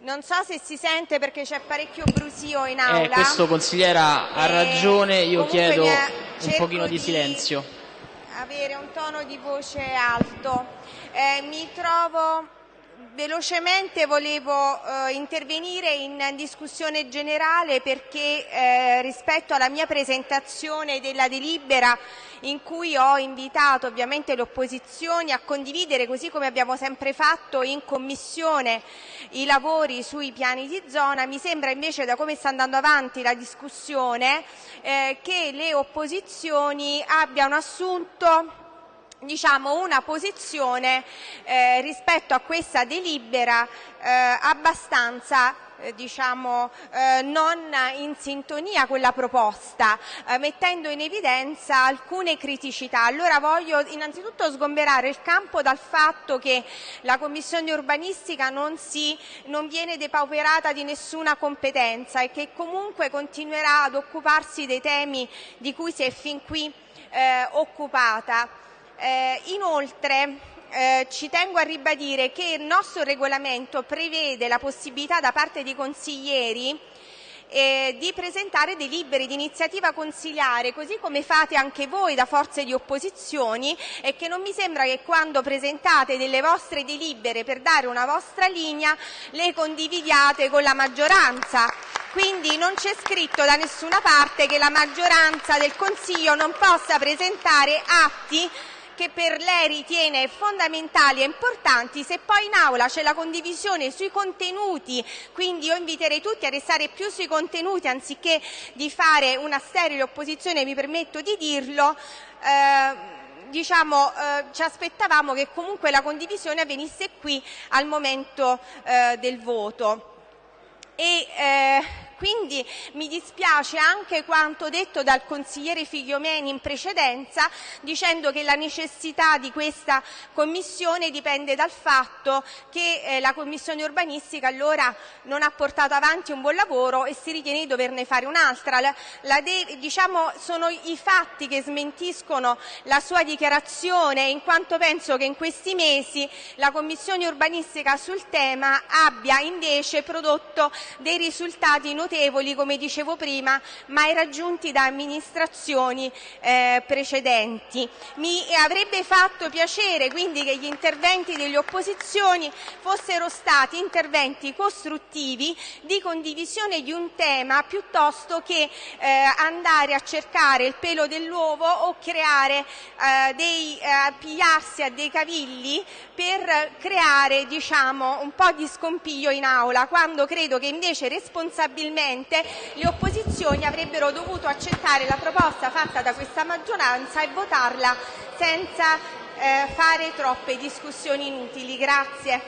Non so se si sente perché c'è parecchio brusio in aula. Eh, questo consigliera ha Eh, ragione, io chiedo un pochino di di- silenzio. avere un tono di voce alto. Eh, mi trovo velocemente volevo eh, intervenire in discussione generale perché eh, rispetto alla mia presentazione della delibera in cui ho invitato ovviamente le opposizioni a condividere così come abbiamo sempre fatto in commissione i lavori sui piani di zona, mi sembra invece da come sta andando avanti la discussione eh, che le opposizioni abbiano assunto diciamo, una posizione eh, rispetto a questa delibera eh, abbastanza eh, diciamo, eh, non in sintonia con la proposta, eh, mettendo in evidenza alcune criticità. Allora voglio innanzitutto sgomberare il campo dal fatto che la Commissione urbanistica non, si, non viene depauperata di nessuna competenza e che comunque continuerà ad occuparsi dei temi di cui si è fin qui eh, occupata. Eh, inoltre eh, ci tengo a ribadire che il nostro regolamento prevede la possibilità da parte dei consiglieri eh, di presentare delibere di iniziativa consiliare, così come fate anche voi da forze di opposizioni e che non mi sembra che quando presentate delle vostre delibere per dare una vostra linea le condividiate con la maggioranza. Quindi non c'è scritto da nessuna parte che la maggioranza del Consiglio non possa presentare atti che per lei ritiene fondamentali e importanti, se poi in aula c'è la condivisione sui contenuti, quindi io inviterei tutti a restare più sui contenuti anziché di fare una sterile opposizione, mi permetto di dirlo, eh, diciamo, eh, ci aspettavamo che comunque la condivisione avvenisse qui al momento eh, del voto. E, eh, quindi mi dispiace anche quanto detto dal consigliere Figliomeni in precedenza, dicendo che la necessità di questa commissione dipende dal fatto che eh, la commissione urbanistica allora non ha portato avanti un buon lavoro e si ritiene di doverne fare un'altra. Diciamo, sono i fatti che smentiscono la sua dichiarazione, in quanto penso che in questi mesi la commissione urbanistica sul tema abbia invece prodotto dei risultati notevoli, come dicevo prima, mai raggiunti da amministrazioni eh, precedenti. Mi avrebbe fatto piacere quindi che gli interventi delle opposizioni fossero stati interventi costruttivi di condivisione di un tema piuttosto che eh, andare a cercare il pelo dell'uovo o creare eh, dei eh, pigliarsi a dei cavilli per creare diciamo, un po' di scompiglio in aula, quando credo che invece responsabilmente le opposizioni avrebbero dovuto accettare la proposta fatta da questa maggioranza e votarla senza eh, fare troppe discussioni inutili. Grazie.